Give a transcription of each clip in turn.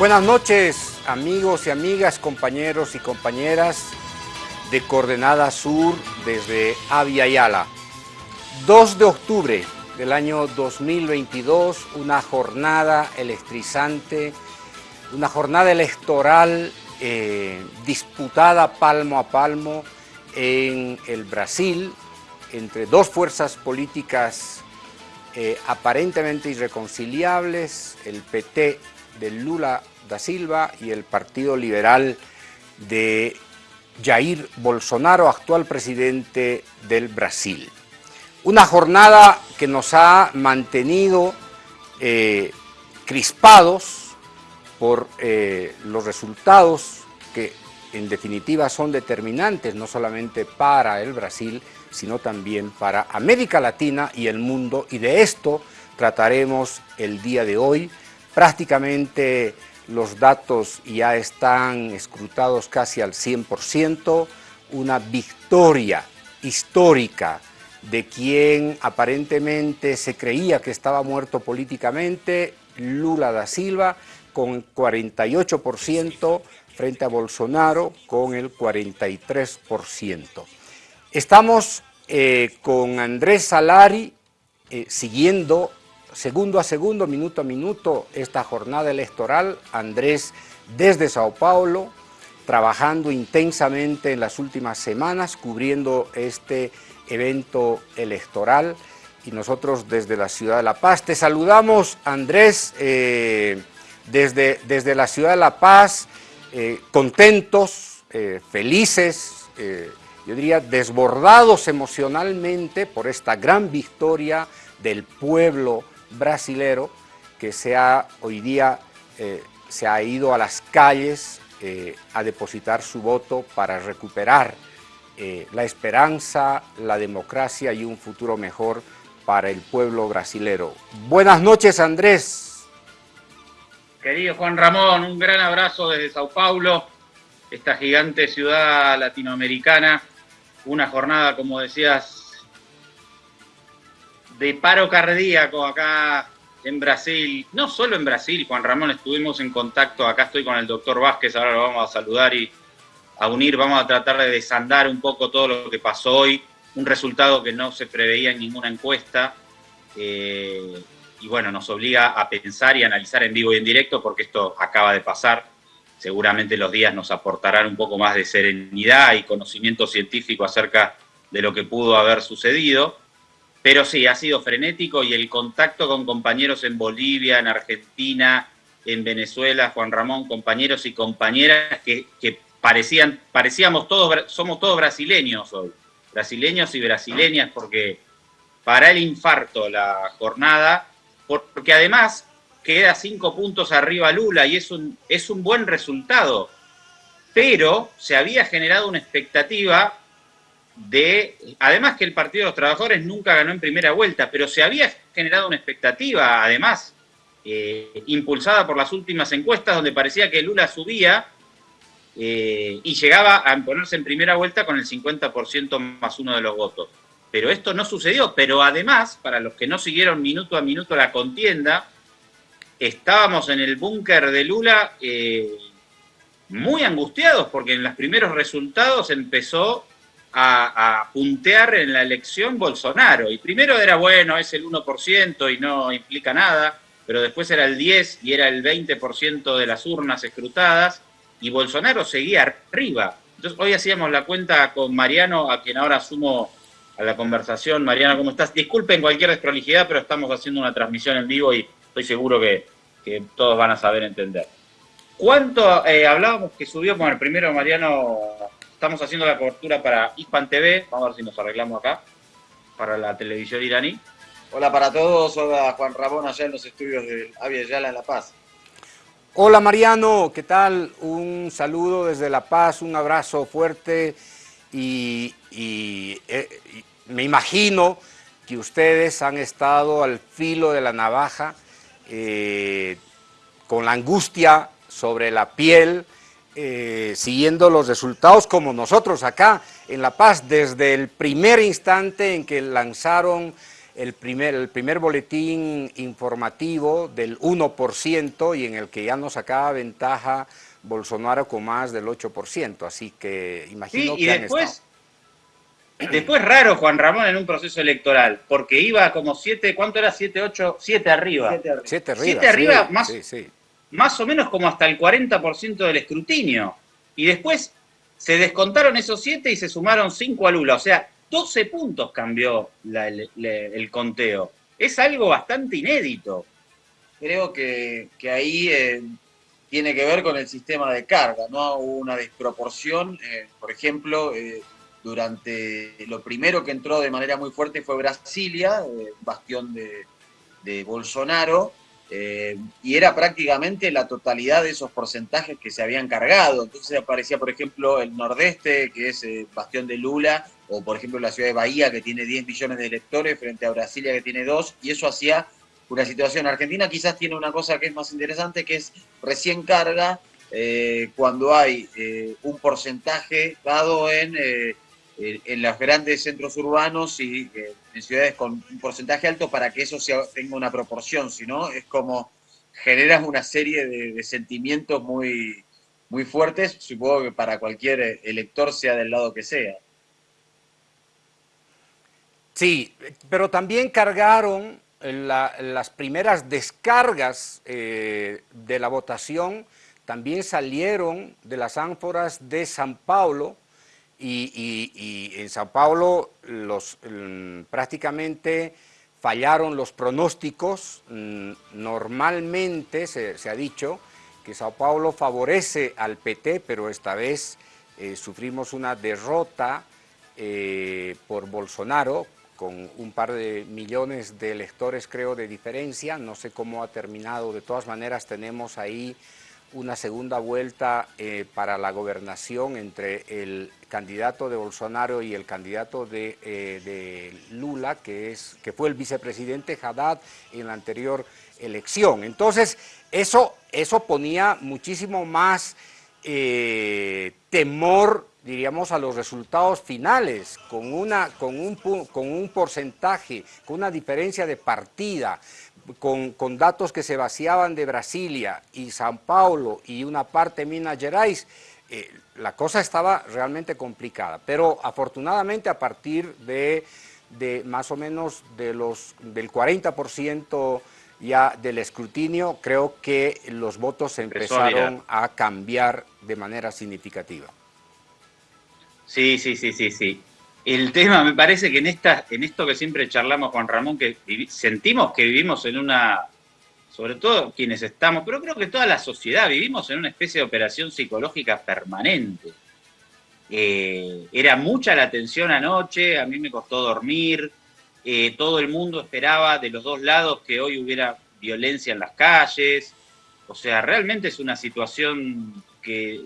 Buenas noches, amigos y amigas, compañeros y compañeras de Coordenada Sur desde Avia Yala. 2 de octubre del año 2022, una jornada electrizante, una jornada electoral eh, disputada palmo a palmo en el Brasil entre dos fuerzas políticas eh, aparentemente irreconciliables, el PT de Lula Silva y el Partido Liberal de Jair Bolsonaro, actual presidente del Brasil. Una jornada que nos ha mantenido eh, crispados por eh, los resultados que en definitiva son determinantes no solamente para el Brasil, sino también para América Latina y el mundo, y de esto trataremos el día de hoy. Prácticamente los datos ya están escrutados casi al 100%, una victoria histórica de quien aparentemente se creía que estaba muerto políticamente, Lula da Silva, con 48% frente a Bolsonaro con el 43%. Estamos eh, con Andrés Salari eh, siguiendo segundo a segundo, minuto a minuto, esta jornada electoral. Andrés desde Sao Paulo, trabajando intensamente en las últimas semanas, cubriendo este evento electoral. Y nosotros desde la ciudad de La Paz. Te saludamos, Andrés, eh, desde, desde la ciudad de La Paz, eh, contentos, eh, felices, yo diría desbordados emocionalmente por esta gran victoria del pueblo brasilero que se ha, hoy día eh, se ha ido a las calles eh, a depositar su voto para recuperar eh, la esperanza, la democracia y un futuro mejor para el pueblo brasilero. Buenas noches, Andrés. Querido Juan Ramón, un gran abrazo desde Sao Paulo, esta gigante ciudad latinoamericana. Una jornada, como decías, de paro cardíaco acá en Brasil, no solo en Brasil, Juan Ramón, estuvimos en contacto, acá estoy con el doctor Vázquez, ahora lo vamos a saludar y a unir, vamos a tratar de desandar un poco todo lo que pasó hoy, un resultado que no se preveía en ninguna encuesta, eh, y bueno, nos obliga a pensar y analizar en vivo y en directo porque esto acaba de pasar, seguramente los días nos aportarán un poco más de serenidad y conocimiento científico acerca de lo que pudo haber sucedido. Pero sí, ha sido frenético y el contacto con compañeros en Bolivia, en Argentina, en Venezuela, Juan Ramón, compañeros y compañeras que, parecían, parecíamos todos, somos todos brasileños hoy, brasileños y brasileñas, porque para el infarto la jornada, porque además queda cinco puntos arriba Lula y es un, es un buen resultado, pero se había generado una expectativa de, además que el Partido de los Trabajadores nunca ganó en primera vuelta, pero se había generado una expectativa, además, eh, impulsada por las últimas encuestas, donde parecía que Lula subía eh, y llegaba a ponerse en primera vuelta con el 50% más uno de los votos. Pero esto no sucedió, pero además, para los que no siguieron minuto a minuto la contienda, estábamos en el búnker de Lula eh, muy angustiados, porque en los primeros resultados empezó a, puntear en la elección Bolsonaro. Y primero era, bueno, es el 1% y no implica nada, pero después era el 10 y era el 20% de las urnas escrutadas, y Bolsonaro seguía arriba. Entonces hoy hacíamos la cuenta con Mariano, a quien ahora sumo a la conversación. Mariano, ¿cómo estás? Disculpen cualquier desprolijidad, pero estamos haciendo una transmisión en vivo y estoy seguro que, todos van a saber entender. ¿Cuánto eh, hablábamos que subió? Bueno, primero Mariano Estamos haciendo la cobertura para Hispan TV. Vamos a ver si nos arreglamos acá. Para la televisión iraní. Hola para todos. Hola Juan Ramón allá en los estudios de Avia Yala en La Paz. Hola Mariano, ¿qué tal? Un saludo desde La Paz, un abrazo fuerte y, eh, me imagino que ustedes han estado al filo de la navaja eh, con la angustia sobre la piel, eh, siguiendo los resultados como nosotros acá en La Paz, desde el primer instante en que lanzaron el primer, el primer boletín informativo del 1% y en el que ya nos sacaba ventaja Bolsonaro con más del 8%, así que imagino sí, y que después, Después raro Juan Ramón en un proceso electoral, porque iba como 7, ¿cuánto era? 7, 8, 7 arriba. 7 arriba. 7 arriba, más, más o menos como hasta el 40% del escrutinio. Y después se descontaron esos 7 y se sumaron 5 a Lula. O sea, 12 puntos cambió el, conteo. Es algo bastante inédito. Creo que, ahí eh, tiene que ver con el sistema de carga, ¿no? Hubo una desproporción. Eh, por ejemplo, eh, durante lo primero que entró de manera muy fuerte fue Brasilia, bastión de, de Bolsonaro, eh, y era prácticamente la totalidad de esos porcentajes que se habían cargado. Entonces aparecía, por ejemplo, el Nordeste, que es el bastión de Lula, o por ejemplo la ciudad de Bahía, que tiene 10 millones de electores, frente a Brasilia, que tiene 2, y eso hacía una situación. Argentina quizás tiene una cosa que es más interesante, que es recién carga eh, cuando hay eh, un porcentaje dado en en los grandes centros urbanos y en ciudades con un porcentaje alto para que eso tenga una proporción, si no es como generas una serie de, sentimientos muy, muy fuertes, supongo que para cualquier elector sea del lado que sea. Sí, pero también cargaron las primeras descargas eh, de la votación, también salieron de las ánforas de San Paulo, y, en Sao Paulo los, mm, prácticamente fallaron los pronósticos. Mm, normalmente se, ha dicho que Sao Paulo favorece al PT, pero esta vez eh, sufrimos una derrota eh, por Bolsonaro, con un par de millones de electores creo de diferencia, no sé cómo ha terminado, de todas maneras tenemos ahí una segunda vuelta eh, para la gobernación entre el candidato de Bolsonaro y el candidato de, eh, Lula, que, es, que fue el vicepresidente Haddad en la anterior elección. Entonces, eso, eso ponía muchísimo más eh, temor, diríamos, a los resultados finales, con, una, con, un, con un porcentaje, con una diferencia de partida, con, con, datos que se vaciaban de Brasilia y San Paulo y una parte de Minas Gerais, eh, la cosa estaba realmente complicada. Pero afortunadamente a partir de, de más o menos de los, del 40% ya del escrutinio, creo que los votos empezaron a cambiar de manera significativa. Sí, sí, sí, sí, sí el tema, me parece que en, esta, en esto que siempre charlamos, Juan Ramón, que sentimos que vivimos en una, sobre todo quienes estamos, pero creo que toda la sociedad, vivimos en una especie de operación psicológica permanente. Eh, era mucha la tensión anoche, a mí me costó dormir, eh, todo el mundo esperaba de los dos lados que hoy hubiera violencia en las calles, o sea, realmente es una situación que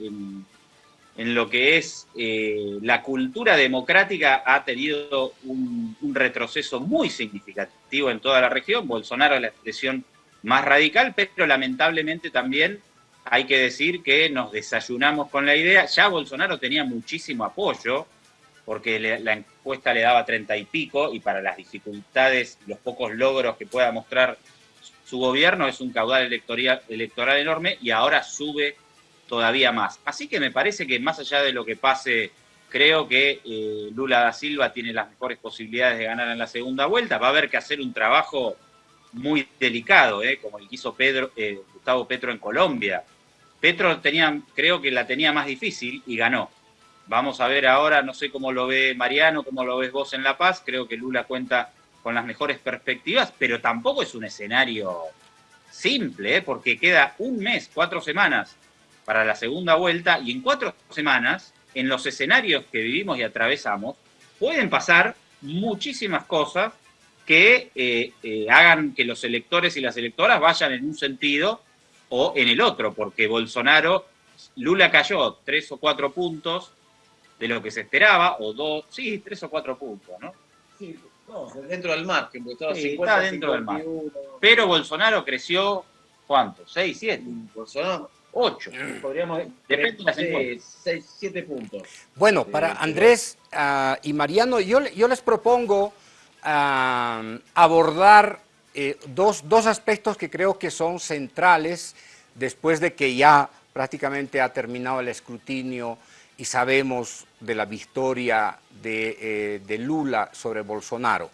lo que es eh, la cultura democrática ha tenido un, retroceso muy significativo en toda la región. Bolsonaro es la expresión más radical, pero lamentablemente también hay que decir que nos desayunamos con la idea. Ya Bolsonaro tenía muchísimo apoyo, porque la encuesta le daba treinta y pico, y para las dificultades, los pocos logros que pueda mostrar su gobierno es un caudal electoral, electoral enorme, y ahora sube todavía más. Así que me parece que más allá de lo que pase, creo que eh, Lula da Silva tiene las mejores posibilidades de ganar en la segunda vuelta. Va a haber que hacer un trabajo muy delicado, eh, como el que hizo Pedro, eh, Gustavo Petro en Colombia. Petro tenía, creo que la tenía más difícil y ganó. Vamos a ver ahora, no sé cómo lo ve Mariano, cómo lo ves vos en La Paz. Creo que Lula cuenta con las mejores perspectivas, pero tampoco es un escenario simple, porque queda un mes, cuatro semanas para la segunda vuelta y en cuatro semanas, en los escenarios que vivimos y atravesamos, pueden pasar muchísimas cosas que eh, eh, hagan que los electores y las electoras vayan en un sentido o en el otro, porque Bolsonaro, Lula cayó tres o cuatro puntos de lo que se esperaba, o dos, sí, tres o cuatro puntos, ¿no? Sí, dentro del margen, porque estaba está dentro del margen. Pero Bolsonaro creció, ¿cuánto? ¿Seis, siete? Bolsonaro 8, podríamos Depende 6, 7 puntos. Bueno, para Andrés uh, y Mariano, yo, yo les propongo abordar eh, dos, dos aspectos que creo que son centrales después de que ya prácticamente ha terminado el escrutinio y sabemos de la victoria de, eh, Lula sobre Bolsonaro.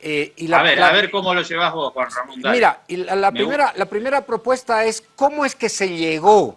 Eh, y a, ver, a ver cómo lo llevas vos, Juan Ramón. Mira, la, primera, la primera propuesta es cómo es que se llegó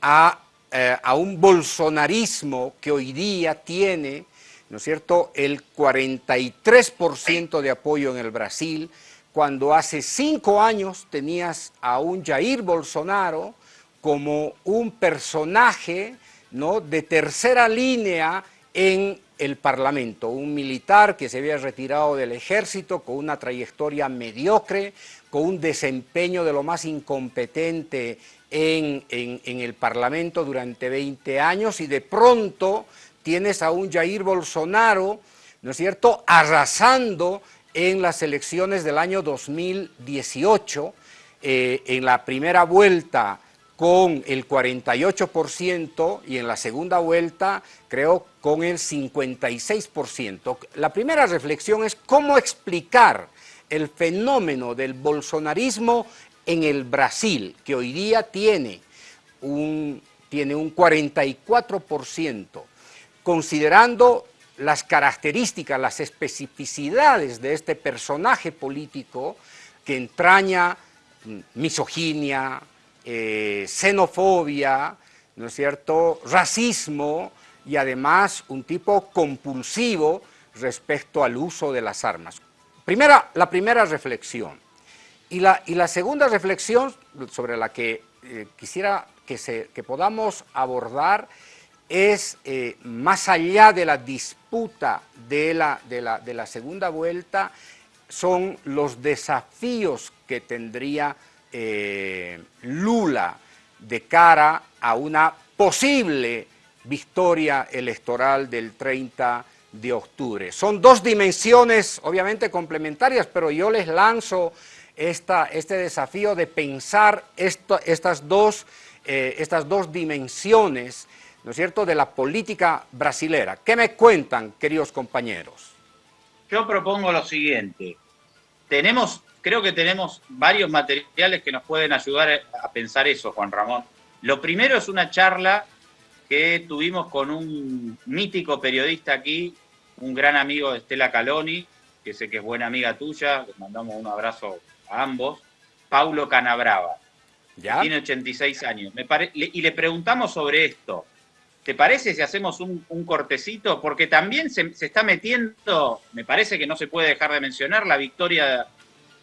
a, eh, a un bolsonarismo que hoy día tiene, ¿no es cierto?, el 43% de apoyo en el Brasil, cuando hace cinco años tenías a un Jair Bolsonaro como un personaje ¿no? de tercera línea en el Parlamento, un militar que se había retirado del ejército con una trayectoria mediocre, con un desempeño de lo más incompetente en, en, el Parlamento durante 20 años y de pronto tienes a un Jair Bolsonaro, ¿no es cierto?, arrasando en las elecciones del año 2018, eh, en la primera vuelta con el 48% y en la segunda vuelta creo con el 56%. La primera reflexión es cómo explicar el fenómeno del bolsonarismo en el Brasil, que hoy día tiene un, tiene un 44%, considerando las características, las especificidades de este personaje político que entraña mm, misoginia, eh, xenofobia, ¿no es cierto?, racismo y además un tipo compulsivo respecto al uso de las armas. Primera, la primera reflexión. Y la, y la segunda reflexión sobre la que eh, quisiera que, se, que podamos abordar es, eh, más allá de la disputa de la, de, la, de la segunda vuelta, son los desafíos que tendría eh, Lula de cara a una posible victoria electoral del 30 de octubre. Son dos dimensiones obviamente complementarias, pero yo les lanzo esta, este desafío de pensar estas, dos, eh, estas dos dimensiones, ¿no es cierto?, de la política brasilera. ¿Qué me cuentan, queridos compañeros? Yo propongo lo siguiente. Tenemos creo que tenemos varios materiales que nos pueden ayudar a pensar eso, Juan Ramón. Lo primero es una charla que tuvimos con un mítico periodista aquí, un gran amigo de Estela Caloni, que sé que es buena amiga tuya, les mandamos un abrazo a ambos, Paulo Canabrava. ¿Ya? Tiene 86 años. y le preguntamos sobre esto. ¿Te parece si hacemos un, cortecito? Porque también se, se, está metiendo, me parece que no se puede dejar de mencionar, la victoria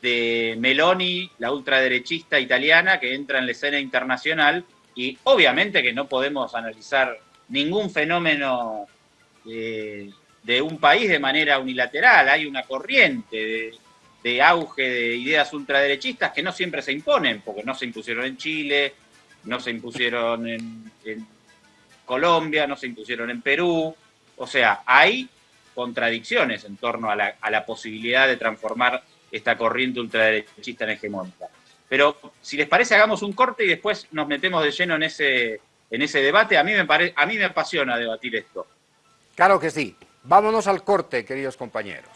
de Meloni, la ultraderechista italiana, que entra en la escena internacional y obviamente que no podemos analizar ningún fenómeno de, un país de manera unilateral, hay una corriente de, auge de ideas ultraderechistas que no siempre se imponen, porque no se impusieron en Chile, no se impusieron en, Colombia, no se impusieron en Perú, o sea, hay contradicciones en torno a la, a la posibilidad de transformar esta corriente ultraderechista en hegemónica. Pero si les parece, hagamos un corte y después nos metemos de lleno en ese, en ese debate. A mí, me pare, a mí me apasiona debatir esto. Claro que sí. Vámonos al corte, queridos compañeros.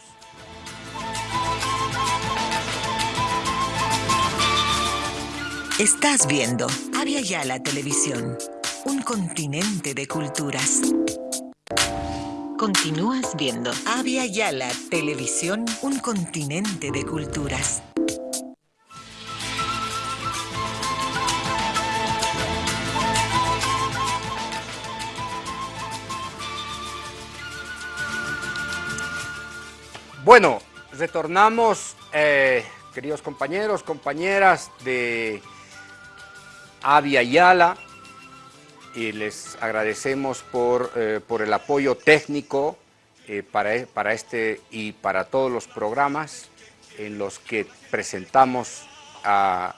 Estás viendo Avia Yala Televisión, un continente de culturas. Continúas viendo Avia Yala Televisión, un continente de culturas. Bueno, retornamos, eh, queridos compañeros, compañeras de Avia Yala y les agradecemos por, eh, por el apoyo técnico eh, para, para este y para todos los programas en los que presentamos a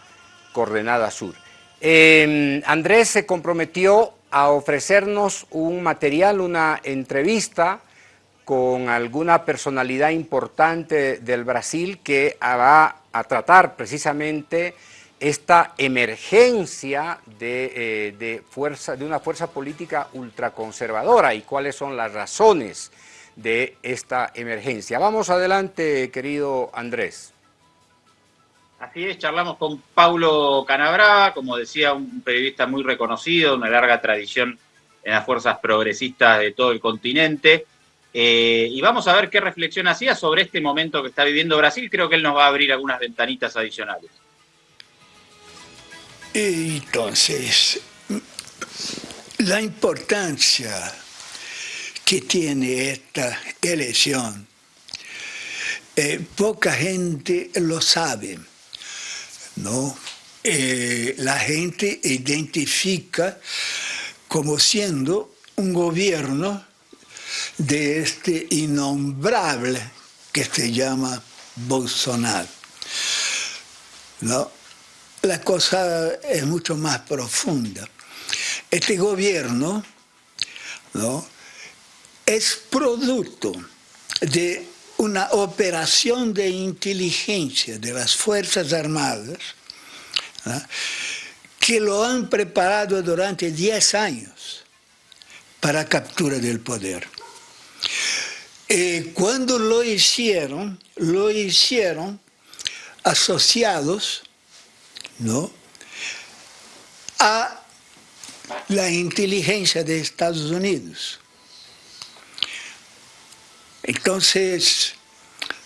Coordenada Sur. Em, Andrés se comprometió a ofrecernos un material, una entrevista con alguna personalidad importante del Brasil que va a tratar precisamente esta emergencia eh, de, fuerza, de una fuerza política ultraconservadora y cuáles son las razones de esta emergencia. Vamos adelante, querido Andrés. Así es, charlamos con Paulo Canabrava, como decía, un periodista muy reconocido, una larga tradición en las fuerzas progresistas de todo el continente. Eh, y vamos a ver qué reflexión hacía sobre este momento que está viviendo Brasil. Creo que él nos va a abrir algunas ventanitas adicionales. Entonces, la importancia que tiene esta elección, eh, poca gente lo sabe ¿no? Eh, la gente identifica como siendo un gobierno de este innombrable que se llama Bolsonaro. ¿No? La cosa es mucho más profunda. Este gobierno ¿no? es producto de una operación de inteligencia de las Fuerzas Armadas que lo han preparado durante 10 años para captura del poder. Eh, cuando lo hicieron, lo hicieron asociados ¿no? a la inteligencia de Estados Unidos. Entonces,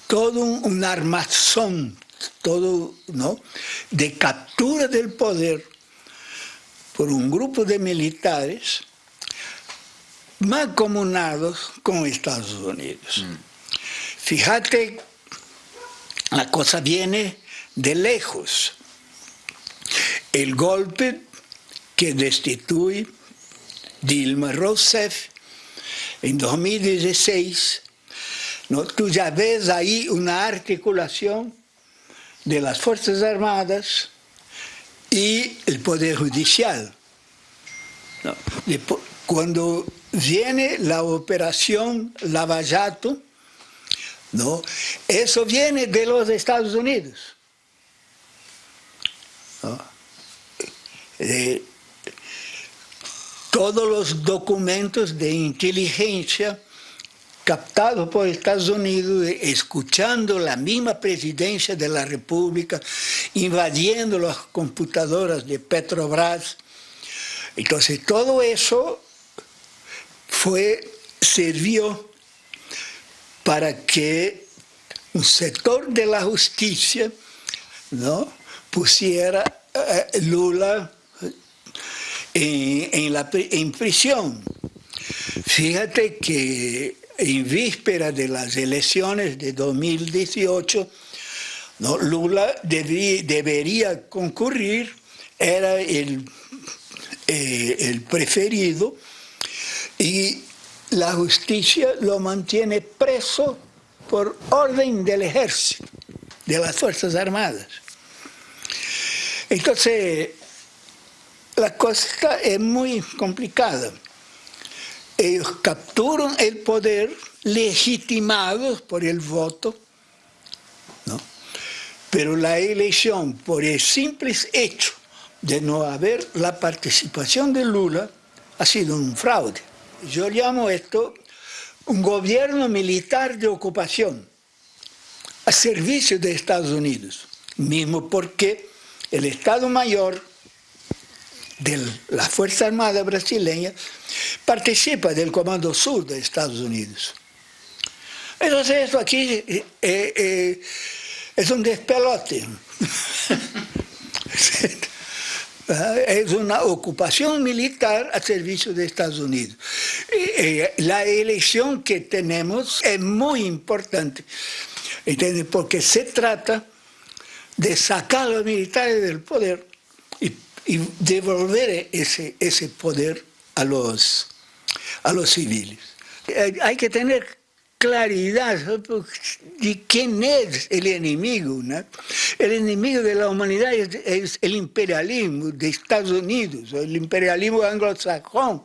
todo un, armazón, todo, ¿no? De captura del poder por un grupo de militares mancomunados con Estados Unidos. Mm. Fíjate, la cosa viene de lejos. El golpe que destituye Dilma Rousseff en 2016 ¿no? Tú ya ves ahí una articulación de las Fuerzas Armadas y el Poder Judicial. Cuando viene la operación Lavallato, ¿no? eso viene de los Estados Unidos. Eh, todos los documentos de inteligencia captado por Estados Unidos, escuchando la misma presidencia de la República, invadiendo las computadoras de Petrobras. Entonces todo eso fue, sirvió para que un sector de la justicia ¿no? pusiera eh, Lula en, la, en prisión. Fíjate que en víspera de las elecciones de 2018, ¿no? Lula debería concurrir, era el, eh, el preferido, y la justicia lo mantiene preso por orden del ejército, de las Fuerzas Armadas. Entonces, la cosa es muy complicada ellos capturan el poder legitimados por el voto, ¿no? pero la elección, por el simple hecho de no haber la participación de Lula, ha sido un fraude. Yo llamo esto un gobierno militar de ocupación a servicio de Estados Unidos, mismo porque el Estado Mayor de la Fuerza Armada brasileña participa del Comando Sur de Estados Unidos. Entonces esto aquí eh, eh, es un despelote. es una ocupación militar a servicio de Estados Unidos. la elección que tenemos es muy importante, porque se trata de sacar a los militares del poder y devolver ese, ese poder a los, a los civiles. Hay que tener claridad de quién es el enemigo. El enemigo de la humanidad es, el imperialismo de Estados Unidos, el imperialismo anglosajón,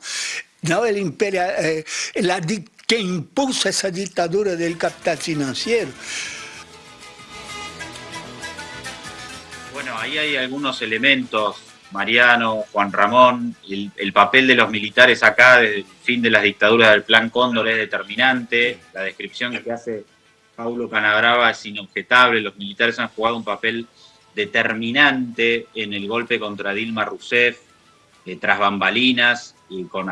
¿no? el imperial, eh, la, que impulsa esa dictadura del capital financiero. Bueno, ahí hay algunos elementos Mariano, Juan Ramón, el, papel de los militares acá desde el fin de las dictaduras del Plan Cóndor es determinante, la descripción que hace Paulo Canabrava es inobjetable, los militares han jugado un papel determinante en el golpe contra Dilma Rousseff, eh, tras bambalinas, y con,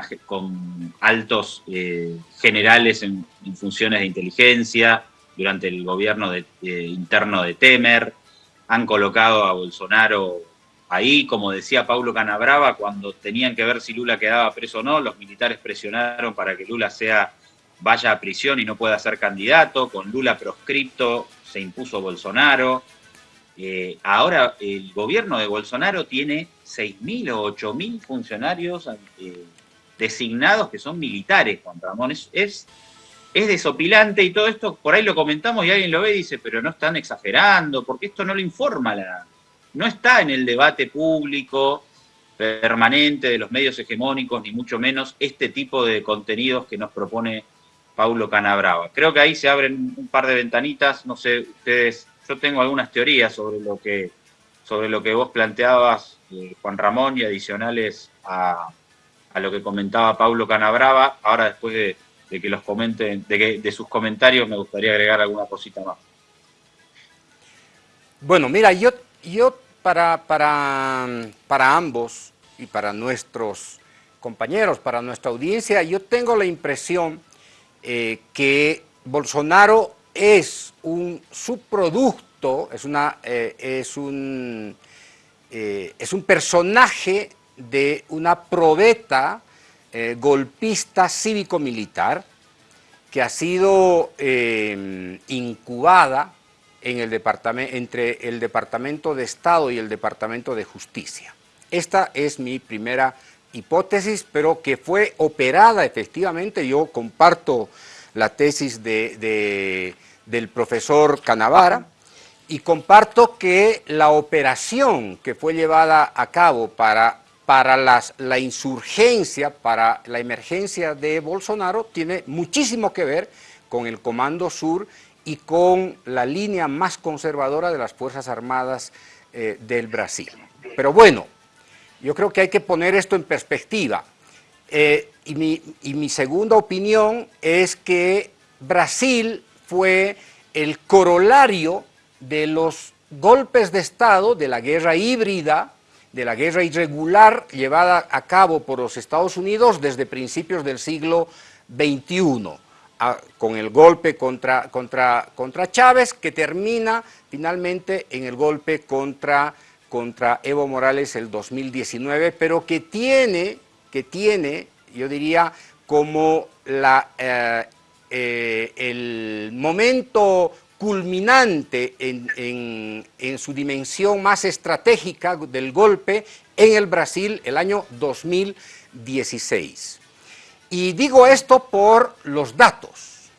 altos eh, generales en, funciones de inteligencia durante el gobierno interno de Temer, han colocado a Bolsonaro ahí, como decía Paulo Canabrava, cuando tenían que ver si Lula quedaba preso o no, los militares presionaron para que Lula sea vaya a prisión y no pueda ser candidato, con Lula proscripto se impuso Bolsonaro. Eh, ahora el gobierno de Bolsonaro tiene 6.000 o 8.000 funcionarios eh, designados que son militares, Juan Ramón. Es, es, desopilante y todo esto, por ahí lo comentamos y alguien lo ve y dice, pero no están exagerando, porque esto no lo informa, la, no está en el debate público permanente de los medios hegemónicos, ni mucho menos este tipo de contenidos que nos propone Paulo Canabrava. Creo que ahí se abren un par de ventanitas, no sé, ustedes, yo tengo algunas teorías sobre lo que, sobre lo que vos planteabas, eh, Juan Ramón, y adicionales a, lo que comentaba Paulo Canabrava. Ahora, después de, que los comenten, de, que, de sus comentarios, me gustaría agregar alguna cosita más. Bueno, mira, yo, yo para, para, para ambos y para nuestros compañeros, para nuestra audiencia, yo tengo la impresión eh, que Bolsonaro es un subproducto, es, una, eh, es, un, eh, es un personaje de una probeta golpista cívico-militar que ha sido incubada en el departamento, entre el Departamento de Estado y el Departamento de Justicia. Esta es mi primera hipótesis, pero que fue operada efectivamente. Yo comparto la tesis de, del profesor Canavara y comparto que la operación que fue llevada a cabo para, para las, la insurgencia, para la emergencia de Bolsonaro, tiene muchísimo que ver con el Comando Sur y con la línea más conservadora de las Fuerzas Armadas eh, del Brasil. Pero bueno, yo creo que hay que poner esto en perspectiva. Eh, y, mi, segunda opinión es que Brasil fue el corolario de los golpes de Estado, de la guerra híbrida, de la guerra irregular llevada a cabo por los Estados Unidos desde principios del siglo XXI, con el golpe contra, contra, contra Chávez, que termina finalmente en el golpe contra contra Evo Morales el 2019, pero que tiene, que tiene yo diría, como la, eh, eh, el momento culminante en, en, su dimensión más estratégica del golpe en el Brasil el año 2016. Y digo esto por los datos.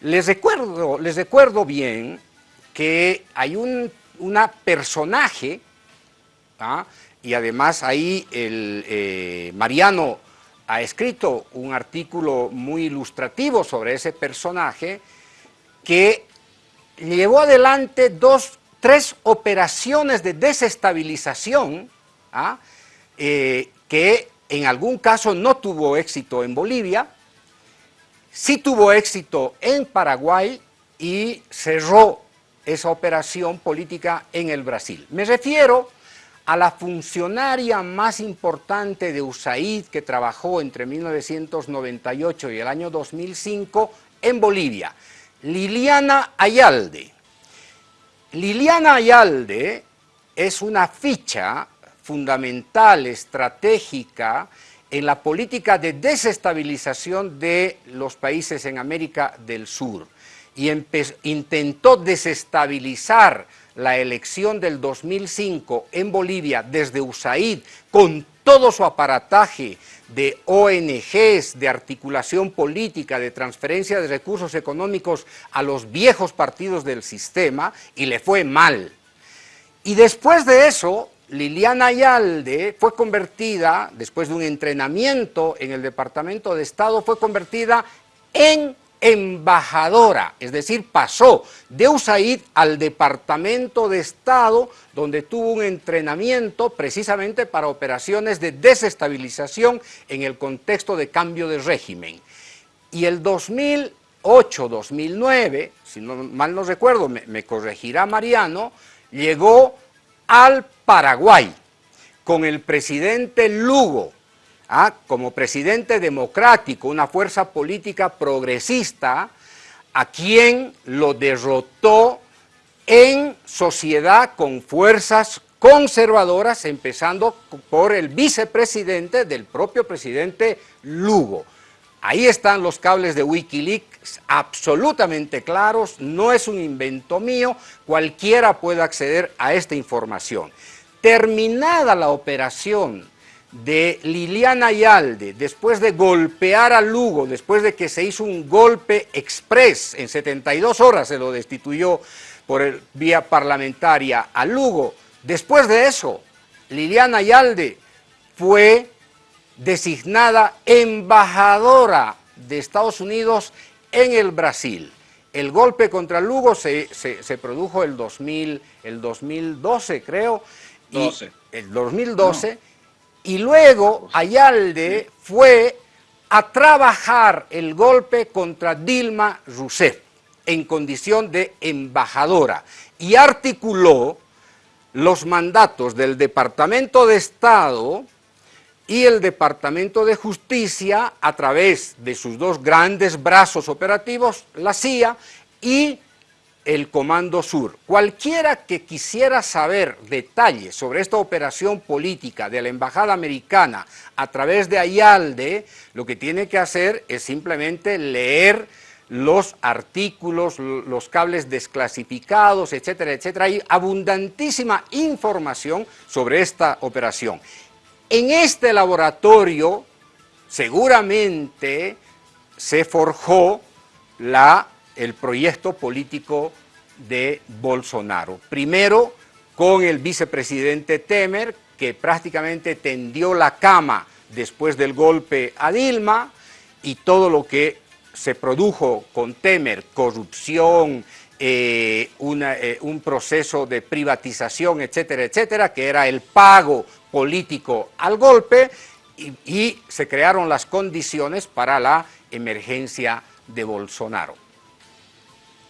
Les recuerdo, les recuerdo bien que hay un una personaje, ¿ah? y además ahí el, eh, Mariano ha escrito un artículo muy ilustrativo sobre ese personaje que llevó adelante dos, tres operaciones de desestabilización ¿ah? eh, que en algún caso no tuvo éxito en Bolivia, sí tuvo éxito en Paraguay y cerró esa operación política en el Brasil. Me refiero a la funcionaria más importante de USAID que trabajó entre 1998 y el año 2005 en Bolivia, Liliana Ayalde. Liliana Ayalde es una ficha fundamental, estratégica, en la política de desestabilización de los países en América del Sur y intentó desestabilizar la elección del 2005 en Bolivia desde USAID con todo su aparataje de ONGs, de articulación política, de transferencia de recursos económicos a los viejos partidos del sistema y le fue mal. Y después de eso, Liliana Ayalde fue convertida, después de un entrenamiento en el Departamento de Estado, fue convertida en embajadora, es decir, pasó de USAID al Departamento de Estado, donde tuvo un entrenamiento precisamente para operaciones de desestabilización en el contexto de cambio de régimen. Y el 2008, 2009, si mal no recuerdo, me corregirá Mariano, llegó al Paraguay con el presidente Lugo, ¿ah? como presidente democrático, una fuerza política progresista, a quien lo derrotó en sociedad con fuerzas conservadoras, empezando por el vicepresidente del propio presidente Lugo. Ahí están los cables de Wikileaks absolutamente claros, no es un invento mío, cualquiera puede acceder a esta información. Terminada la operación de Liliana Ayalde, después de golpear a Lugo, después de que se hizo un golpe express, en 72 horas se lo destituyó por el, vía parlamentaria a Lugo, después de eso, Liliana Ayalde fue designada embajadora de Estados Unidos en el Brasil. El golpe contra Lugo se, produjo el, 2000, el 2012, creo. Y el 2012. Y luego Ayalde fue a trabajar el golpe contra Dilma Rousseff en condición de embajadora y articuló los mandatos del Departamento de Estado y el Departamento de Justicia a través de sus dos grandes brazos operativos, la CIA y el Comando Sur. Cualquiera que quisiera saber detalles sobre esta operación política de la Embajada Americana a través de Ayalde, lo que tiene que hacer es simplemente leer los artículos, los cables desclasificados, etcétera, etcétera. Hay abundantísima información sobre esta operación. En este laboratorio seguramente se forjó el proyecto político de Bolsonaro. Primero con el vicepresidente Temer, que prácticamente tendió la cama después del golpe a Dilma y todo lo que se produjo con Temer, corrupción, eh, eh, un proceso de privatización, etcétera, etcétera, que era el pago político al golpe y, y se crearon las condiciones para la emergencia de Bolsonaro.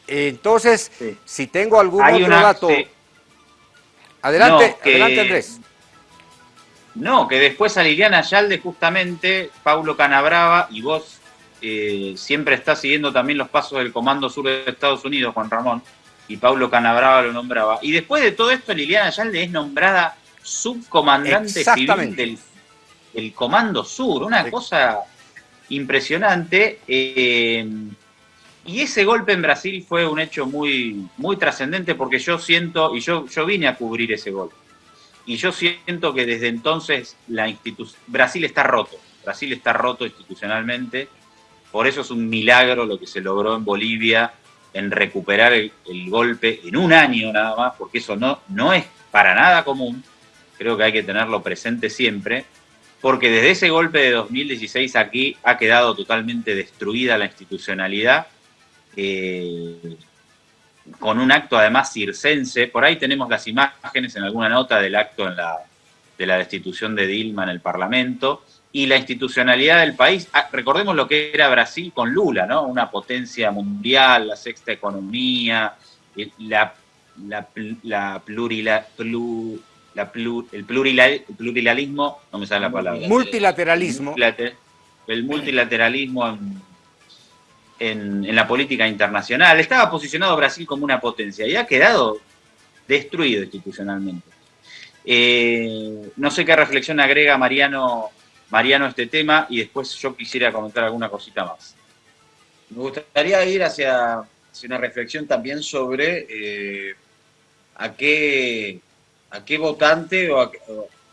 Entonces, si tengo algún otro dato... Adelante, adelante Andrés. No, que después a Liliana Yalde justamente, Paulo Canabrava y vos eh, siempre estás siguiendo también los pasos del Comando Sur de Estados Unidos, Juan Ramón, y Paulo Canabrava lo nombraba. Y después de todo esto, Liliana Yalde es nombrada subcomandante civil del, Comando Sur, una cosa impresionante. Eh, y ese golpe en Brasil fue un hecho muy, muy trascendente porque yo siento, y yo, yo vine a cubrir ese golpe, y yo siento que desde entonces la Brasil está roto, Brasil está roto institucionalmente, por eso es un milagro lo que se logró en Bolivia en recuperar el, golpe en un año nada más, porque eso no, no es para nada común, creo que hay que tenerlo presente siempre, porque desde ese golpe de 2016 aquí ha quedado totalmente destruida la institucionalidad eh, con un acto además circense. Por ahí tenemos las imágenes en alguna nota del acto de la destitución de Dilma en el Parlamento y la institucionalidad del país. Ah, recordemos lo que era Brasil con Lula, ¿no? Una potencia mundial, la sexta economía, la, la, la, plurila, el plurilarismo, no me sale la palabra. Multilateralismo. El multilateralismo en en, la política internacional. Estaba posicionado Brasil como una potencia y ha quedado destruido institucionalmente. Eh, no sé qué reflexión agrega Mariano, Mariano a este tema y después yo quisiera comentar alguna cosita más. Me gustaría ir hacia, una reflexión también sobre eh, a, qué, a qué votante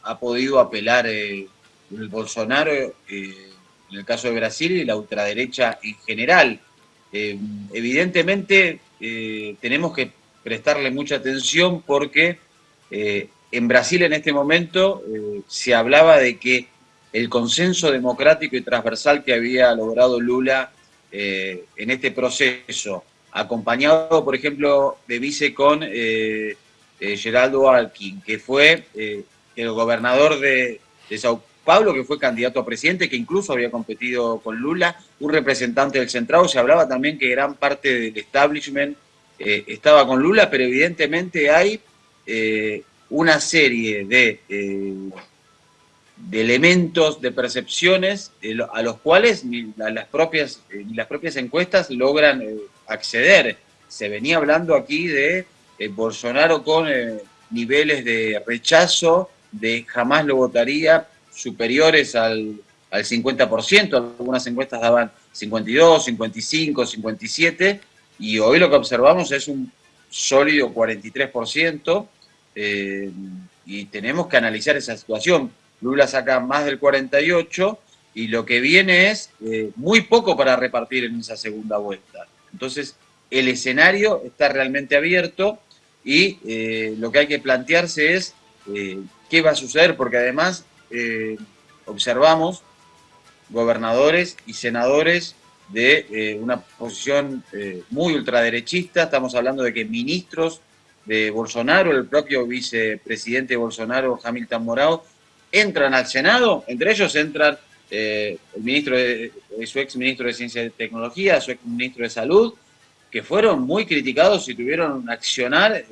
ha podido apelar eh, Bolsonaro en el caso de Brasil y la ultraderecha en general. Eh, evidentemente eh, tenemos que prestarle mucha atención porque eh, en Brasil en este momento se hablaba de que el consenso democrático y transversal que había logrado Lula en este proceso, acompañado, por ejemplo, de vice con Geraldo Alquín, que fue el gobernador de, Sao Paulo, que fue candidato a presidente, que incluso había competido con Lula, un representante del Centrado, se hablaba también que gran parte del establishment eh, estaba con Lula, pero evidentemente hay eh, una serie de, eh, de, elementos, de percepciones a los cuales las propias, ni las propias encuestas logran acceder. Se venía hablando aquí de Bolsonaro con niveles de rechazo, de jamás lo votaría, superiores al, al 50%, algunas encuestas daban 52, 55, 57, y hoy lo que observamos es un sólido 43%, eh, y tenemos que analizar esa situación. Lula saca más del 48% y lo que viene es eh, muy poco para repartir en esa segunda vuelta. Entonces, el escenario está realmente abierto y eh, lo que hay que plantearse es qué va a suceder, porque además observamos gobernadores y senadores de eh, una posición eh, muy ultraderechista. Estamos hablando de que ministros de Bolsonaro, el propio vicepresidente Bolsonaro, Hamilton Morao, entran al Senado. Entre ellos entran eh, el ministro de, su ex ministro de Ciencia y Tecnología, su ex ministro de Salud, que fueron muy criticados y tuvieron un accionar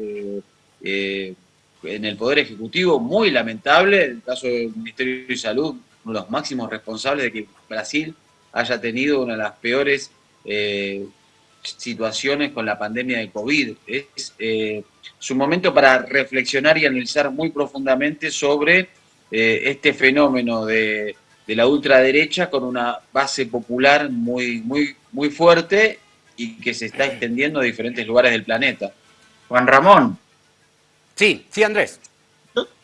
en el Poder Ejecutivo muy lamentable. En el caso del Ministerio de Salud, uno de los máximos responsables de que Brasil haya tenido una de las peores eh, situaciones con la pandemia de COVID. Es eh, un momento para reflexionar y analizar muy profundamente sobre eh, este fenómeno de, la ultraderecha con una base popular muy, muy, muy fuerte y que se está extendiendo a diferentes lugares del planeta. Juan Ramón. Sí, sí, Andrés.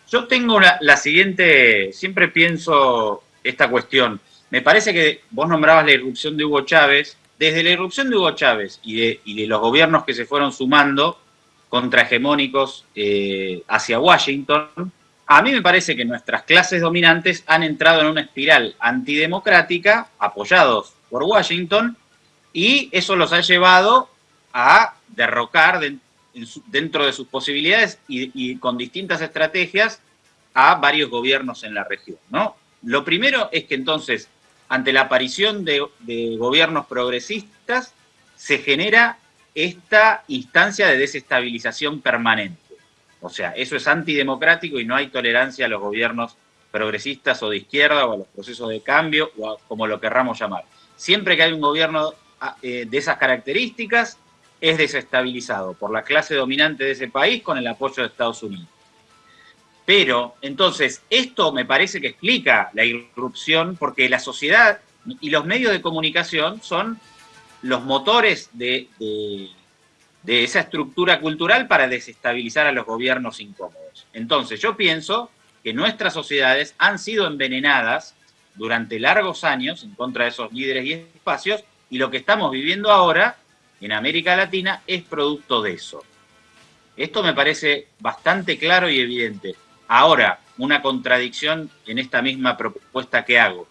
Yo, tengo la siguiente, siempre pienso esta cuestión. Me parece que vos nombrabas la irrupción de Hugo Chávez. Desde la irrupción de Hugo Chávez y de, los gobiernos que se fueron sumando contrahegemónicos eh, hacia Washington, a mí me parece que nuestras clases dominantes han entrado en una espiral antidemocrática, apoyados por Washington, y eso los ha llevado a derrocar dentro de sus posibilidades y, con distintas estrategias a varios gobiernos en la región. ¿no? Lo primero es que entonces ante la aparición de, gobiernos progresistas, se genera esta instancia de desestabilización permanente. O sea, eso es antidemocrático y no hay tolerancia a los gobiernos progresistas o de izquierda o a los procesos de cambio o como lo querramos llamar. Siempre que hay un gobierno de esas características, es desestabilizado por la clase dominante de ese país con el apoyo de Estados Unidos. Pero, entonces, esto me parece que explica la irrupción, porque la sociedad y los medios de comunicación son los motores de, esa estructura cultural para desestabilizar a los gobiernos incómodos. Entonces, yo pienso que nuestras sociedades han sido envenenadas durante largos años en contra de esos líderes y espacios, y lo que estamos viviendo ahora en América Latina es producto de eso. Esto me parece bastante claro y evidente. Ahora, una contradicción en esta misma propuesta que hago.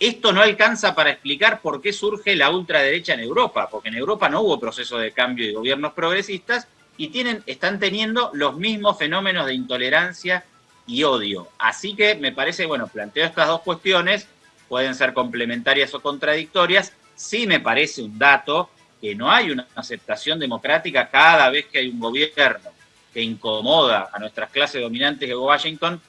Esto no alcanza para explicar por qué surge la ultraderecha en Europa, porque en Europa no hubo proceso de cambio de gobiernos progresistas y tienen, están teniendo los mismos fenómenos de intolerancia y odio. Así que me parece, bueno, planteo estas dos cuestiones, pueden ser complementarias o contradictorias. Sí me parece un dato que no hay una aceptación democrática cada vez que hay un gobierno que incomoda a nuestras clases dominantes de Washington,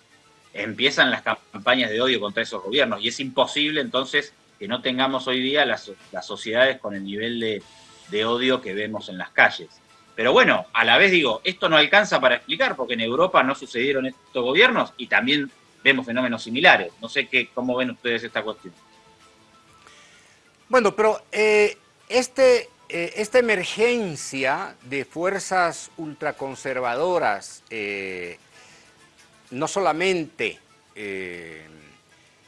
empiezan las campañas de odio contra esos gobiernos. Y es imposible entonces que no tengamos hoy día las, sociedades con el nivel de, de, odio que vemos en las calles. Pero bueno, a la vez digo, esto no alcanza para explicar, porque en Europa no sucedieron estos gobiernos y también vemos fenómenos similares. No sé qué, cómo ven ustedes esta cuestión. Bueno, pero eh, este eh, esta emergencia de fuerzas ultraconservadoras eh, no solamente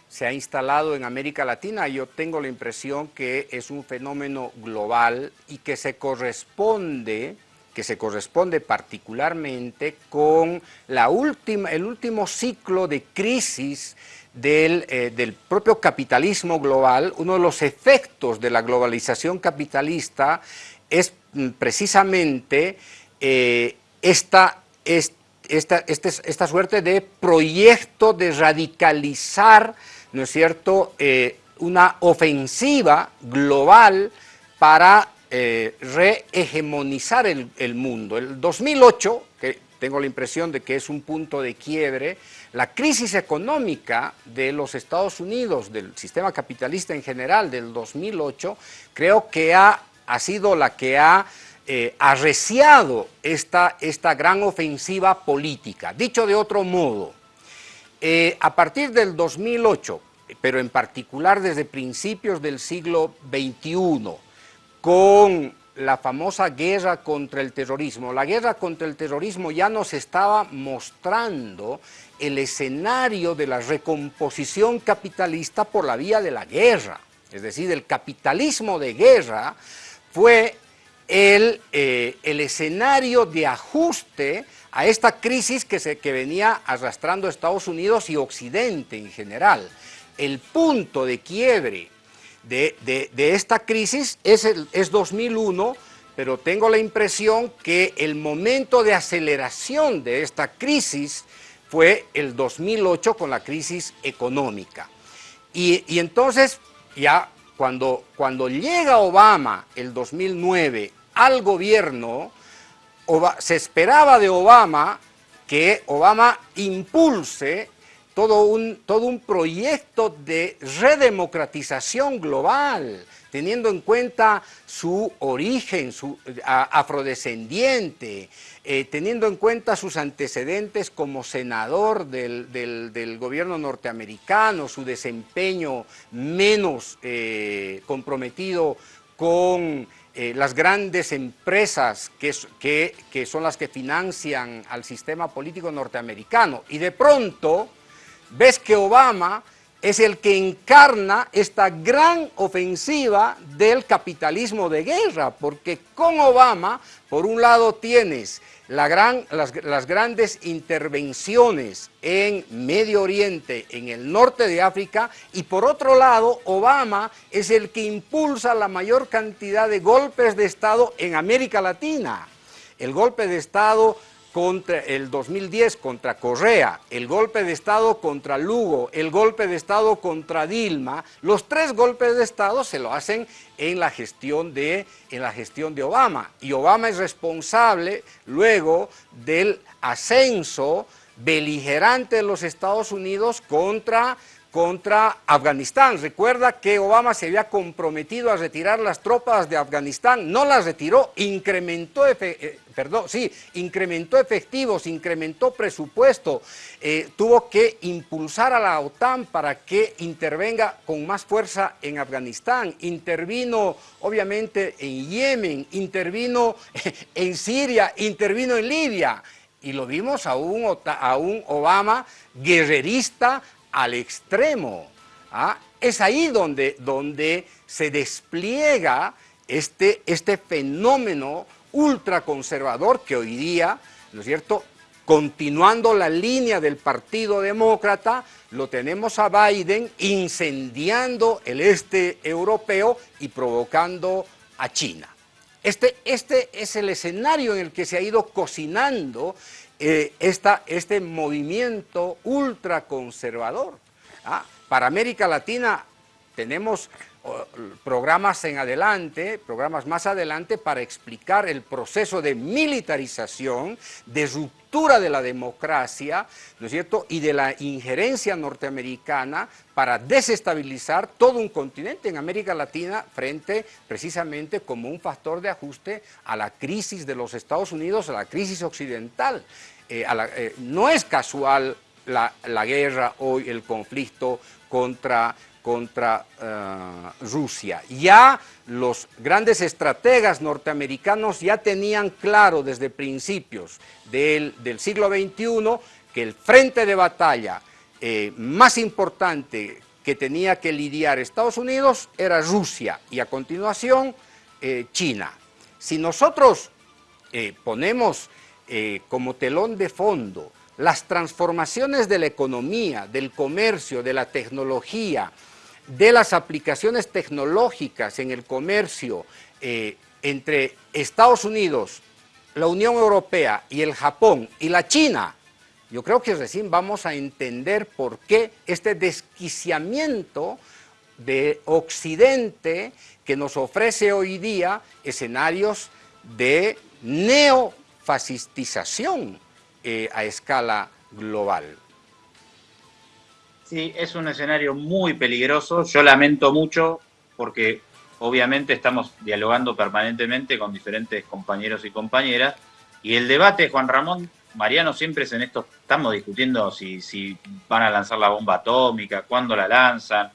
se ha instalado en América Latina, yo tengo la impresión que es un fenómeno global y que se corresponde que se corresponde particularmente con la última, el último ciclo de crisis del, eh, del, propio capitalismo global, uno de los efectos de la globalización capitalista es mm, precisamente eh, esta, esta, esta, esta, suerte de proyecto de radicalizar, ¿no es cierto?, eh, una ofensiva global para eh, rehegemonizar el, el, mundo. El 2008, que tengo la impresión de que es un punto de quiebre, la crisis económica de los Estados Unidos, del sistema capitalista en general del 2008, creo que ha, sido la que ha eh, arreciado esta, esta gran ofensiva política. Dicho de otro modo, eh, a partir del 2008, pero en particular desde principios del siglo XXI, con la famosa guerra contra el terrorismo. La guerra contra el terrorismo ya nos estaba mostrando el escenario de la recomposición capitalista por la vía de la guerra. Es decir, el capitalismo de guerra fue el, eh, el escenario de ajuste a esta crisis que, se, que venía arrastrando Estados Unidos y Occidente en general. El punto de quiebre de, de, esta crisis es, es 2001, pero tengo la impresión que el momento de aceleración de esta crisis fue el 2008 con la crisis económica. Y, y entonces, ya cuando, cuando llega Obama el 2009 al gobierno, se esperaba de Obama que Obama impulse todo un, todo un proyecto de redemocratización global, teniendo en cuenta su origen su, afrodescendiente, eh, teniendo en cuenta sus antecedentes como senador del, del, gobierno norteamericano, su desempeño menos eh, comprometido con eh, las grandes empresas que, que, que son las que financian al sistema político norteamericano. Y de pronto ves que Obama es el que encarna esta gran ofensiva del capitalismo de guerra, porque con Obama, por un lado tienes la gran, las, las, grandes intervenciones en Medio Oriente, en el norte de África, y por otro lado, Obama es el que impulsa la mayor cantidad de golpes de Estado en América Latina. El golpe de Estado contra el 2010 contra Correa, el golpe de Estado contra Lugo, el golpe de Estado contra Dilma, los tres golpes de Estado se lo hacen en la gestión de, en la gestión de Obama. Y Obama es responsable luego del ascenso beligerante de los Estados Unidos contra contra Afganistán. Recuerda que Obama se había comprometido a retirar las tropas de Afganistán, no las retiró, incrementó, eh, perdón, sí, incrementó efectivos, incrementó presupuesto, eh, tuvo que impulsar a la OTAN para que intervenga con más fuerza en Afganistán, intervino obviamente en Yemen, intervino en Siria, intervino en Libia. Y lo vimos a a un Obama guerrerista, al extremo. ¿ah? Es ahí donde, donde se despliega este, este fenómeno ultraconservador que hoy día, ¿no es cierto?, continuando la línea del Partido Demócrata, lo tenemos a Biden incendiando el este europeo y provocando a China. Este, este es el escenario en el que se ha ido cocinando eh, este movimiento ultraconservador. ¿ah? Para América Latina tenemos programas en adelante, programas más adelante para explicar el proceso de militarización, de ruptura de la democracia, ¿no es cierto?, y de la injerencia norteamericana para desestabilizar todo un continente en América Latina frente precisamente como un factor de ajuste a la crisis de los Estados Unidos, a la crisis occidental. Eh, eh, no es casual la, la, guerra hoy, el conflicto contra, contra uh, Rusia. Ya los grandes estrategas norteamericanos ya tenían claro desde principios del, del siglo XXI que el frente de batalla eh, más importante que tenía que lidiar Estados Unidos era Rusia y a continuación eh, China. Si nosotros eh, ponemos eh, como telón de fondo las transformaciones de la economía, del comercio, de la tecnología, de las aplicaciones tecnológicas en el comercio eh, entre Estados Unidos, la Unión Europea y el Japón y la China, yo creo que recién vamos a entender por qué este desquiciamiento de Occidente que nos ofrece hoy día escenarios de neofascistización eh, a escala global. Sí, es un escenario muy peligroso. Yo lamento mucho porque obviamente estamos dialogando permanentemente con diferentes compañeros y compañeras y el debate, Juan Ramón, Mariano, siempre es en esto, estamos discutiendo si, si van a lanzar la bomba atómica, cuándo la lanzan,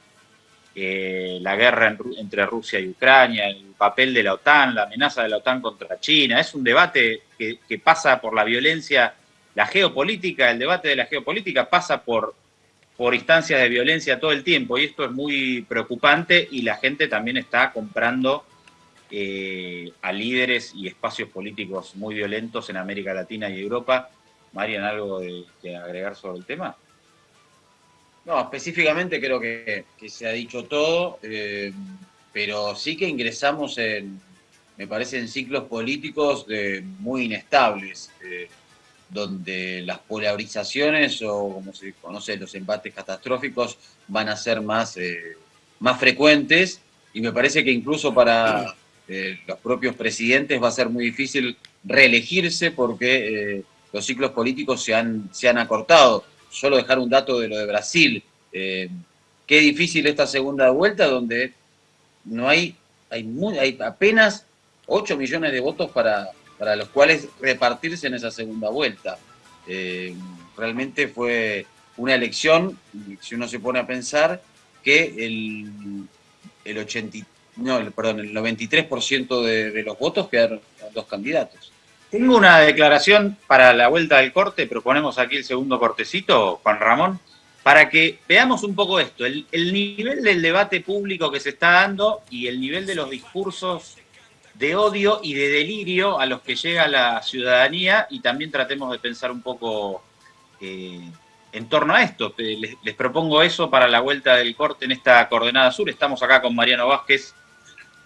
eh, la guerra entre Rusia y Ucrania, el papel de la OTAN, la amenaza de la OTAN contra China. Es un debate que, pasa por la violencia, la geopolítica, el debate de la geopolítica pasa por, por instancias de violencia todo el tiempo y esto es muy preocupante y la gente también está comprando eh, a líderes y espacios políticos muy violentos en América Latina y Europa. Marian, ¿algo de agregar sobre el tema? No, específicamente creo que, se ha dicho todo, eh, pero sí que ingresamos en, me parece, en ciclos políticos de, muy inestables, eh, donde las polarizaciones o, como se conoce, los embates catastróficos van a ser más, eh, más frecuentes y me parece que incluso para los propios presidentes va a ser muy difícil reelegirse porque los ciclos políticos se han, se han acortado solo dejar un dato de lo de Brasil. Eh, qué difícil esta segunda vuelta donde no hay, hay, hay apenas 8 millones de votos para, para los cuales repartirse en esa segunda vuelta. Eh, realmente fue una elección, si uno se pone a pensar, que el, el 80, no, perdón, el 93% de, de los votos quedaron dos candidatos. Tengo una declaración para la vuelta del corte, proponemos aquí el segundo cortecito, Juan Ramón, para que veamos un poco esto, el, nivel del debate público que se está dando y el nivel de los discursos de odio y de delirio a los que llega la ciudadanía y también tratemos de pensar un poco eh, en torno a esto. Les, les, propongo eso para la vuelta del corte en esta coordenada sur. Estamos acá con Mariano Vázquez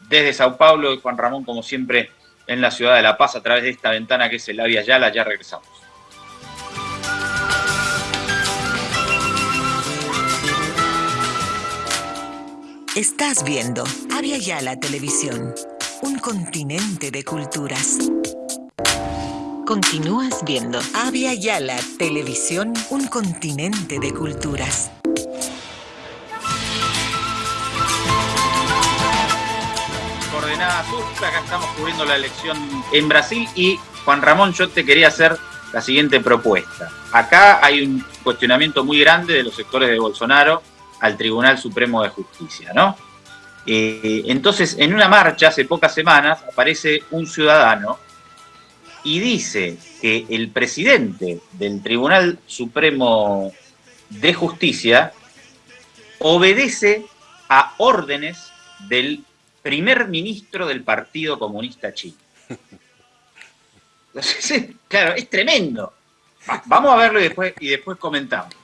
desde Sao Paulo y Juan Ramón, como siempre, en la ciudad de La Paz a través de esta ventana que es el Avia Yala. Ya regresamos. Estás viendo Avia Yala Televisión, un continente de culturas. Continúas viendo Avia Yala Televisión, un continente de culturas. Coordenada Sur, acá estamos cubriendo la elección en Brasil y Juan Ramón, yo te quería hacer la siguiente propuesta. Acá hay un cuestionamiento muy grande de los sectores de Bolsonaro al Tribunal Supremo de Justicia, ¿no? Eh, entonces, en una marcha hace pocas semanas aparece un ciudadano y dice que el presidente del Tribunal Supremo de Justicia obedece a órdenes del primer ministro del Partido Comunista Chino. claro, es tremendo. Vamos a verlo y después, y después comentamos.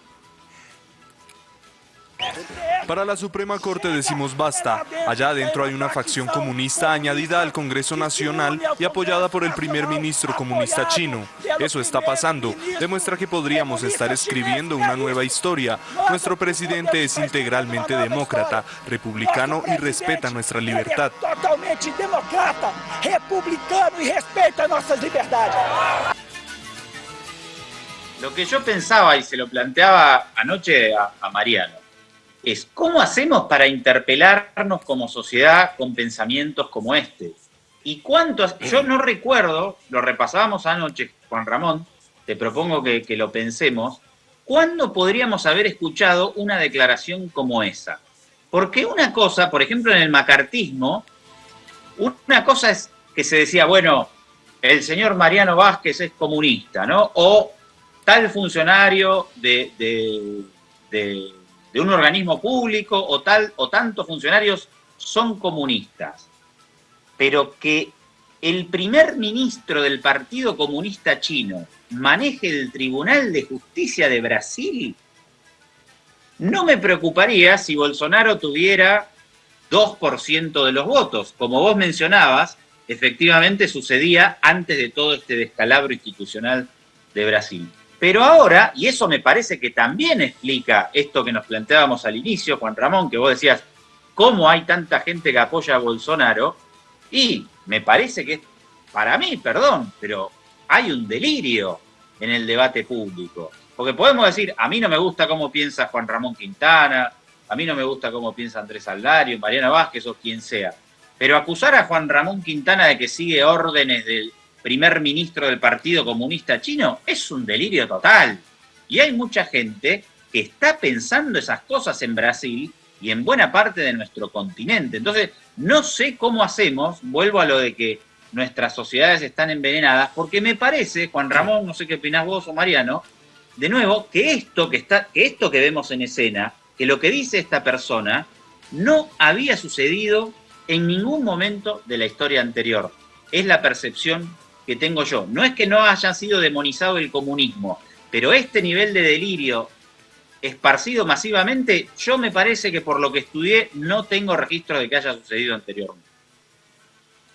Para la Suprema Corte decimos basta. Allá adentro hay una facción comunista añadida al Congreso Nacional y apoyada por el primer ministro comunista chino. Eso está pasando. Demuestra que podríamos estar escribiendo una nueva historia. Nuestro presidente es integralmente demócrata, republicano y respeta nuestra libertad. Totalmente demócrata, republicano y respeta nuestras libertades. Lo que yo pensaba y se lo planteaba anoche a, a Mariano, es cómo hacemos para interpelarnos como sociedad con pensamientos como este. Y cuánto, yo no recuerdo, lo repasábamos anoche, Juan Ramón, te propongo que, lo pensemos, ¿cuándo podríamos haber escuchado una declaración como esa? Porque una cosa, por ejemplo, en el macartismo, una cosa es que se decía, bueno, el señor Mariano Vázquez es comunista, ¿no? O tal funcionario de un organismo público o tal o tantos funcionarios son comunistas, pero que el primer ministro del Partido Comunista Chino maneje el Tribunal de Justicia de Brasil, no me preocuparía si Bolsonaro tuviera 2% de los votos. Como vos mencionabas, efectivamente sucedía antes de todo este descalabro institucional de Brasil. Pero ahora, y eso me parece que también explica esto que nos planteábamos al inicio, Juan Ramón, que vos decías, ¿cómo hay tanta gente que apoya a Bolsonaro? Y me parece que, para mí, perdón, pero hay un delirio en el debate público. Porque podemos decir, a mí no me gusta cómo piensa Juan Ramón Quintana, a mí no me gusta cómo piensa Andrés Aldario, Mariana Vázquez o quien sea. Pero acusar a Juan Ramón Quintana de que sigue órdenes del primer ministro del Partido Comunista Chino es un delirio total. Y hay mucha gente que está pensando esas cosas en Brasil y en buena parte de nuestro continente. Entonces, no sé cómo hacemos, vuelvo a lo de que nuestras sociedades están envenenadas, porque me parece, Juan Ramón, no sé qué opinás vos o Mariano, de nuevo, que esto que, está, que esto que vemos en escena, que lo que dice esta persona, no había sucedido en ningún momento de la historia anterior. Es la percepción que tengo yo. No es que no haya sido demonizado el comunismo, pero este nivel de delirio esparcido masivamente, yo me parece que por lo que estudié no tengo registro de que haya sucedido anteriormente.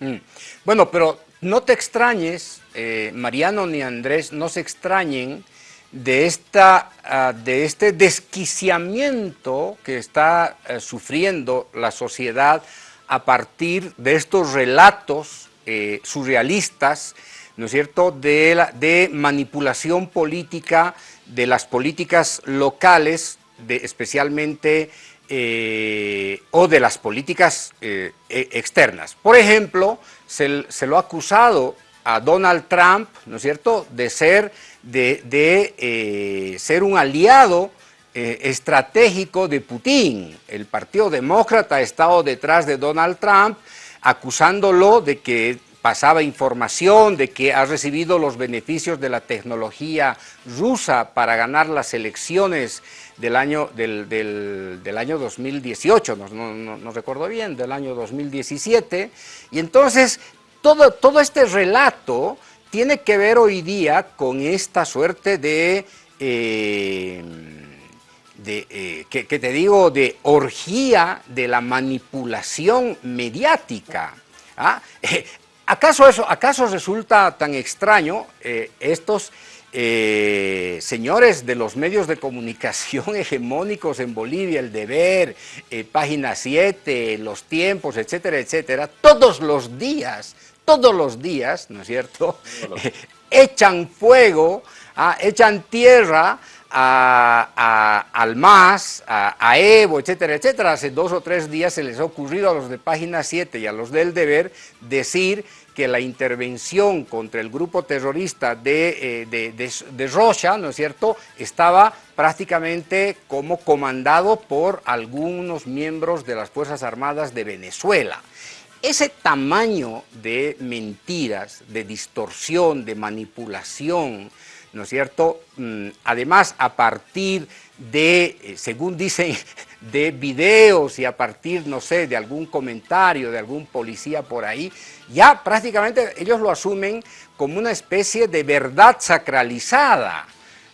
Mm. Bueno, pero no te extrañes, eh, Mariano ni Andrés, no se extrañen de, esta, ah, de este desquiciamiento que está eh, sufriendo la sociedad a partir de estos relatos eh, surrealistas, ¿no es cierto?, de, la, de manipulación política de las políticas locales, especialmente, eh, o de las políticas eh, e, externas. Por ejemplo, se, lo ha acusado a Donald Trump, ¿no es cierto?, de ser, de ser un aliado estratégico de Putin. El Partido Demócrata ha estado detrás de Donald Trump acusándolo de que pasaba información de que ha recibido los beneficios de la tecnología rusa para ganar las elecciones del año, del, año 2018, no, no, recuerdo bien, del año 2017. Y entonces todo, todo este relato tiene que ver hoy día con esta suerte de... Eh, de, eh, que, te digo, de orgía de la manipulación mediática. ¿ah? ¿Acaso, eso, ¿Acaso resulta tan extraño eh, estos eh, señores de los medios de comunicación hegemónicos en Bolivia, El Deber, Página 7, Los Tiempos, etcétera, etcétera, todos los días, todos los días, ¿no es cierto?, echan fuego, ¿ah? echan tierra a, al MAS, a, Evo, etcétera, etcétera. Hace dos o tres días se les ha ocurrido a los de Página 7 y a los del Deber decir que la intervención contra el grupo terrorista de, eh, de, Rocha, ¿no es cierto?, estaba prácticamente como comandado por algunos miembros de las Fuerzas Armadas de Venezuela. Ese tamaño de mentiras, de distorsión, de manipulación, ¿no es cierto? Mm, además, a partir de, eh, según dicen, de videos y a partir, no sé, de algún comentario de algún policía por ahí, ya prácticamente ellos lo asumen como una especie de verdad sacralizada.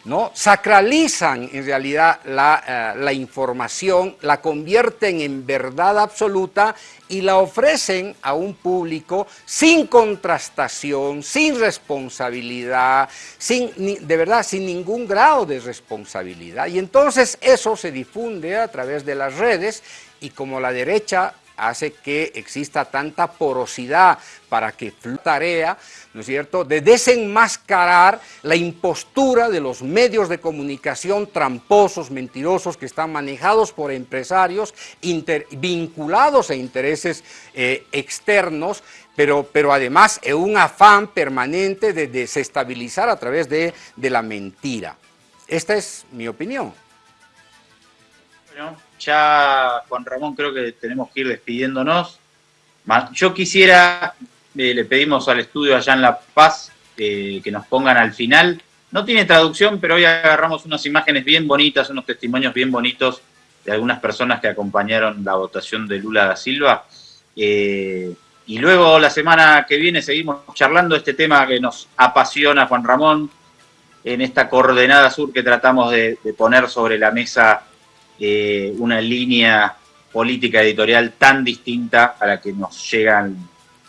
¿No? Sacralizan en realidad la, eh, la, información, la convierten en verdad absoluta y la ofrecen a un público sin contrastación, sin responsabilidad, sin, de verdad, sin ningún grado de responsabilidad. Y entonces eso se difunde a través de las redes y como la derecha hace que exista tanta porosidad para que tarea, ¿no es cierto?, de desenmascarar la impostura de los medios de comunicación tramposos, mentirosos, que están manejados por empresarios vinculados a intereses eh, externos, pero, pero además en un afán permanente de desestabilizar a través de, de la mentira. Esta es mi opinión. Ya, Juan Ramón, creo que tenemos que ir despidiéndonos. Yo quisiera, eh, le pedimos al estudio allá en La Paz eh, que nos pongan al final. No tiene traducción, pero hoy agarramos unas imágenes bien bonitas, unos testimonios bien bonitos de algunas personas que acompañaron la votación de Lula da Silva. Eh, y luego la semana que viene seguimos charlando este tema que nos apasiona, Juan Ramón, en esta coordenada sur que tratamos de, poner sobre la mesa eh, una línea política editorial tan distinta a la que nos llegan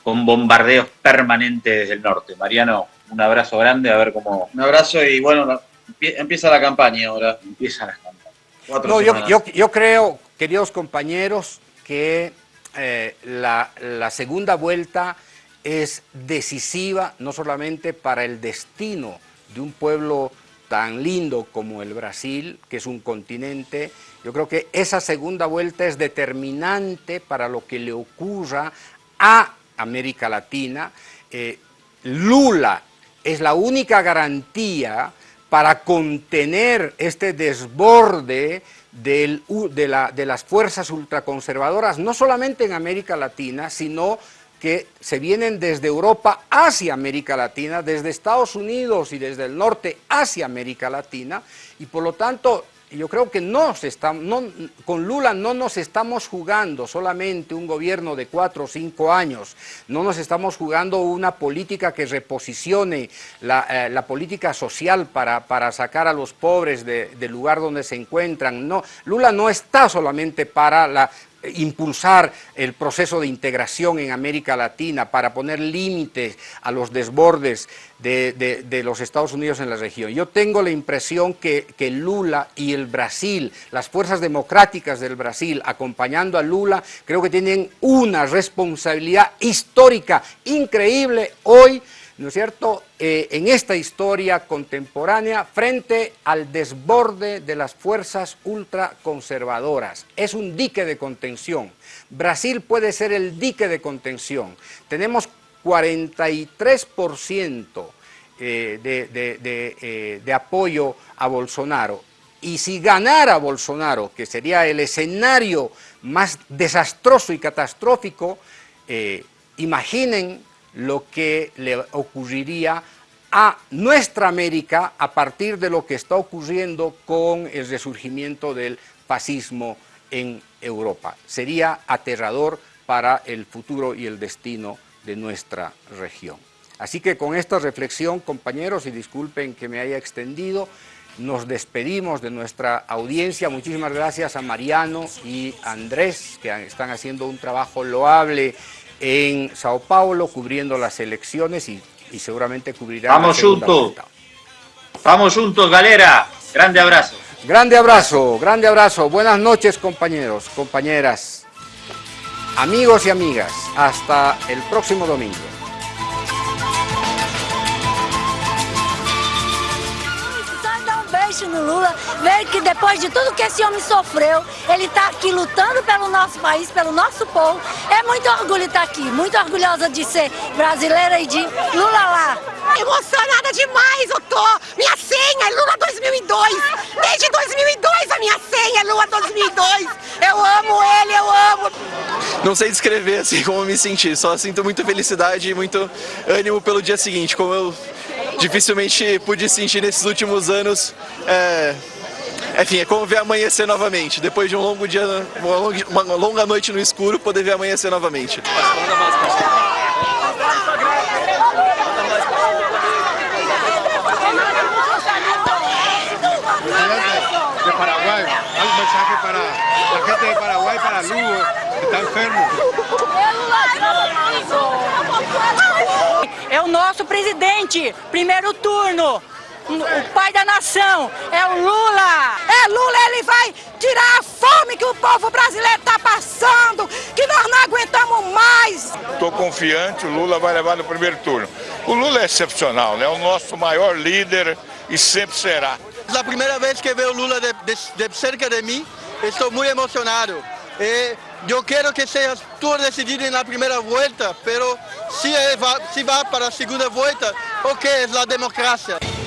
con bombardeos permanentes desde el norte. Mariano, un abrazo grande, a ver cómo... Un abrazo y bueno, empieza la campaña ahora. Empieza la campaña. No, yo, creo, queridos compañeros, que eh, la, la segunda vuelta es decisiva no solamente para el destino de un pueblo tan lindo como el Brasil, que es un continente, yo creo que esa segunda vuelta es determinante para lo que le ocurra a América Latina. Eh, Lula es la única garantía para contener este desborde de, de las fuerzas ultraconservadoras, no solamente en América Latina, sino que se vienen desde Europa hacia América Latina, desde Estados Unidos y desde el norte hacia América Latina, y por lo tanto yo creo que no está, con Lula no nos estamos jugando solamente un gobierno de cuatro o cinco años, no nos estamos jugando una política que reposicione la, eh, política social para, para, sacar a los pobres del lugar donde se encuentran. No, Lula no está solamente para la, impulsar el proceso de integración en América Latina para poner límites a los desbordes de, los Estados Unidos en la región. Yo tengo la impresión que, que, Lula y el Brasil, las fuerzas democráticas del Brasil acompañando a Lula, creo que tienen una responsabilidad histórica increíble hoy ¿no es cierto?, eh, en esta historia contemporánea frente al desborde de las fuerzas ultraconservadoras. Es un dique de contención. Brasil puede ser el dique de contención. Tenemos 43% eh, eh, de, apoyo a Bolsonaro. Y si ganara Bolsonaro, que sería el escenario más desastroso y catastrófico, imaginen lo que le ocurriría a nuestra América a partir de lo que está ocurriendo con el resurgimiento del fascismo en Europa. Sería aterrador para el futuro y el destino de nuestra región. Así que con esta reflexión, compañeros, y disculpen que me haya extendido, nos despedimos de nuestra audiencia. Muchísimas gracias a Mariano y Andrés, que están haciendo un trabajo loable en Sao Paulo cubriendo las elecciones y, seguramente cubrirá Vamos juntos. Vamos juntos, galera. Grande abrazo. Grande abrazo, grande abrazo. Buenas noches, compañeros, compañeras, amigos y amigas. Hasta el próximo domingo. Beijo no Lula, ver que depois de tudo que esse homem sofreu, ele está aqui lutando pelo nosso país, pelo nosso povo. É muito orgulho estar aqui, muito orgulhosa de ser brasileira e de Lula lá. Emocionada demais eu tô! Minha senha é Lula 2002! Desde 2002 a minha senha é Lula 2002! Eu amo ele, eu amo! Não sei descrever assim como me senti, só sinto muita felicidade e muito ânimo pelo dia seguinte, como eu dificilmente pude sentir nesses últimos anos. É, enfim, é como ver amanhecer novamente. Depois de um longo dia, uma longa noite no escuro, poder ver amanhecer novamente. de Paraguay, un mensaje para la gente de Paraguay, para Lugo, que está enfermo. É o nosso presidente, primeiro turno. O pai da nação é o Lula. É Lula, ele vai tirar a fome que o povo brasileiro está passando, que nós não aguentamos mais. Estou confiante, o Lula vai levar no primeiro turno. O Lula é excepcional, né? É o nosso maior líder e sempre será. É a primeira vez que vejo o Lula de, de, de cerca de mim, estou muito emocionado. E eu quero que seja tudo decidido na primeira volta, mas se, se vai para a segunda volta, ok, é a democracia.